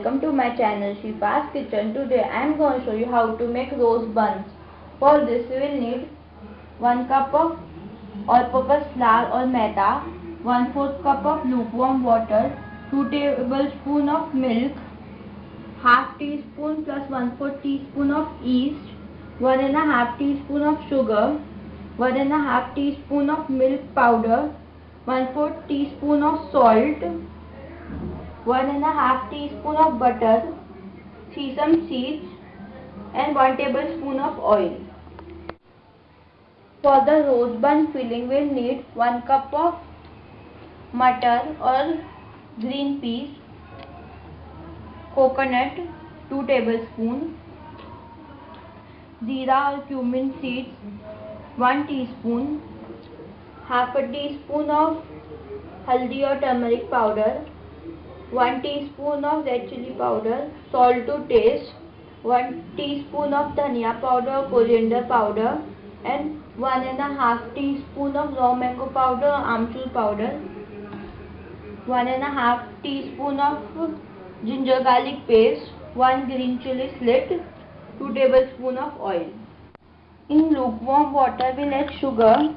welcome to my channel Shifa's Kitchen. Today I am going to show you how to make rose buns. For this we will need 1 cup of all-purpose flour or maida, 1 4th cup of lukewarm water, 2 tablespoon of milk, half teaspoon plus 1 4 teaspoon of yeast, 1 and a half teaspoon of sugar, 1 and a half teaspoon of milk powder, 1 4 teaspoon of salt, 1 and a half teaspoon of butter, sesame seeds and 1 tablespoon of oil. For the rose bun filling we will need 1 cup of mutton or green peas, coconut 2 tablespoon, jeera or cumin seeds 1 teaspoon, half a teaspoon of haldi or turmeric powder, 1 teaspoon of red chili powder, salt to taste, 1 teaspoon of dhania powder coriander powder. And 1 and a half teaspoon of raw mango powder amchur powder, 1 and a half teaspoon of ginger garlic paste, 1 green chili slit, 2 tablespoon of oil. In lukewarm water we'll add sugar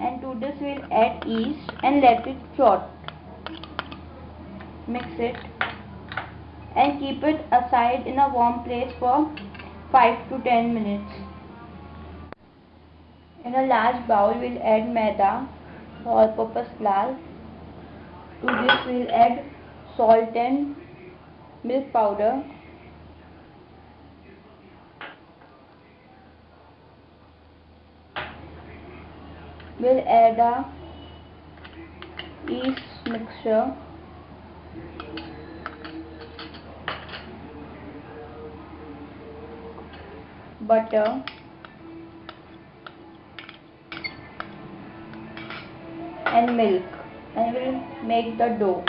and to this we'll add yeast and let it short. Mix it and keep it aside in a warm place for 5 to 10 minutes. In a large bowl we'll add maida all purpose flour. To this we'll add salt and milk powder we'll add a yeast mixture. Butter. And milk. And we'll make the dough.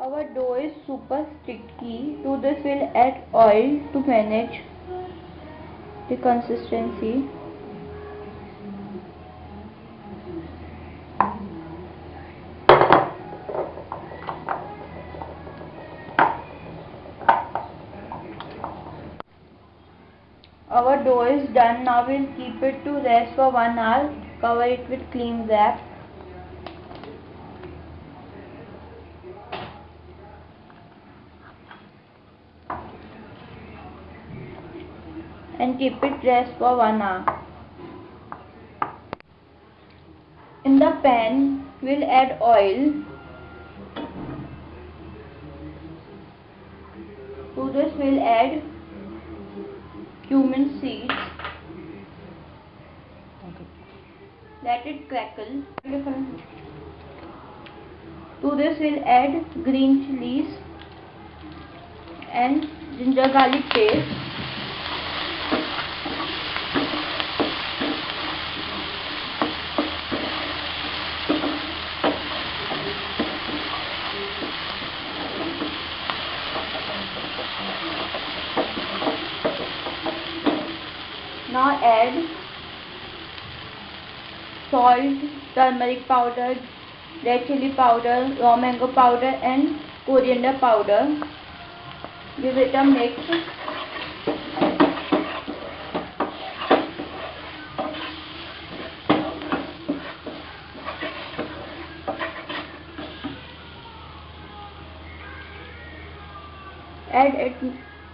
Our dough is super sticky. To this we'll add oil to manage the consistency our dough is done now we'll keep it to rest for one hour cover it with clean wrap and keep it rest for one hour. In the pan, we'll add oil. To this, we'll add cumin seeds. Let it crackle. To this, we'll add green chilies and ginger garlic paste. Now add salt, turmeric powder, red chili powder, raw mango powder and coriander powder. Give it a mix. Add it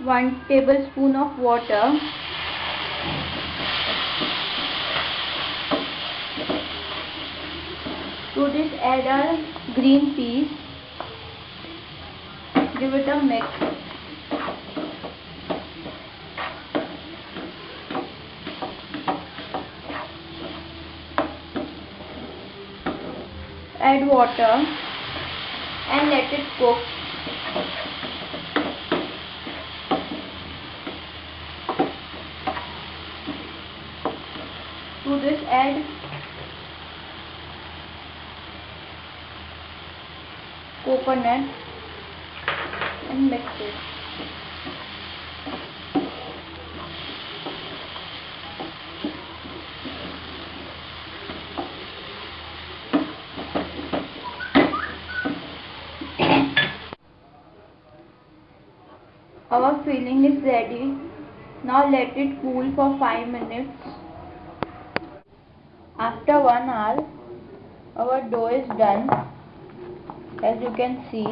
1 tablespoon of water. To this add a green peas. Give it a mix. Add water and let it cook. To this add open it and mix it. Our filling is ready. Now let it cool for 5 minutes. After 1 hour, our dough is done. As you can see.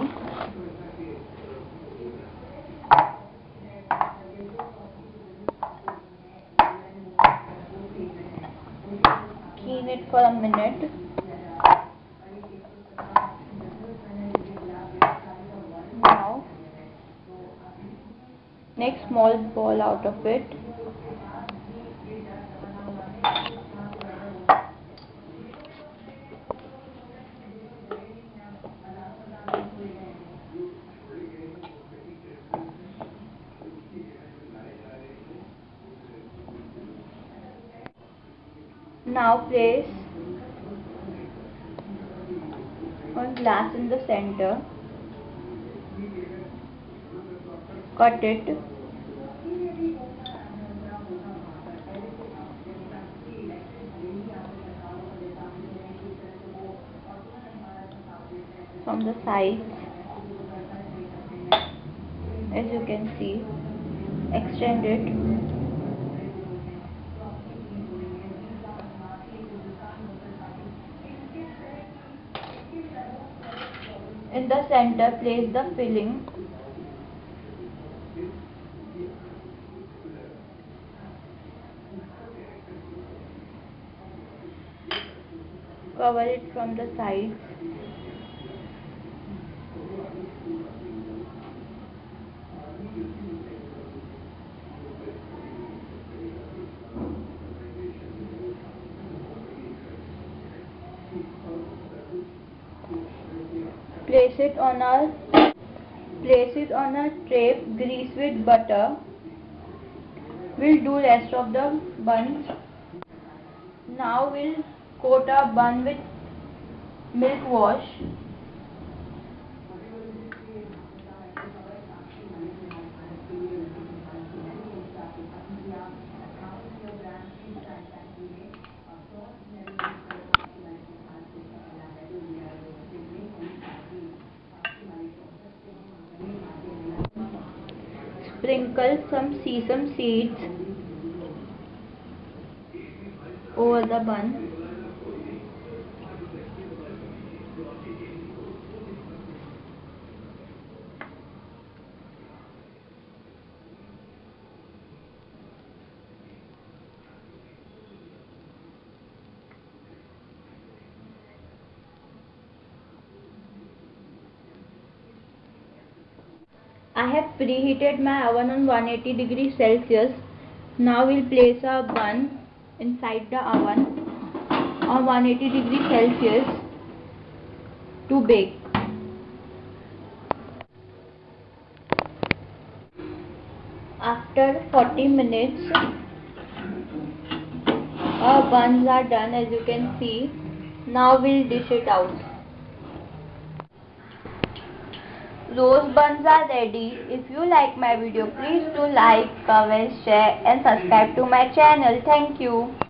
Clean it for a minute. now Make small ball out of it. Now place one glass in the center. Cut it. From the sides. As you can see extend it in the center place the filling. Cover it from the sides place it on a place it on a tray grease with butter. We'll do rest of the buns now we'll coat our bun with milk wash sprinkle some sesame seeds over the bun I have preheated my oven on 180 degrees Celsius. Now we'll place our bun inside the oven on 180 degrees Celsius to bake. After 40 minutes, our buns are done as you can see. Now we'll dish it out. Rose buns are ready. If you like my video, please do like, comment, share and subscribe to my channel. Thank you.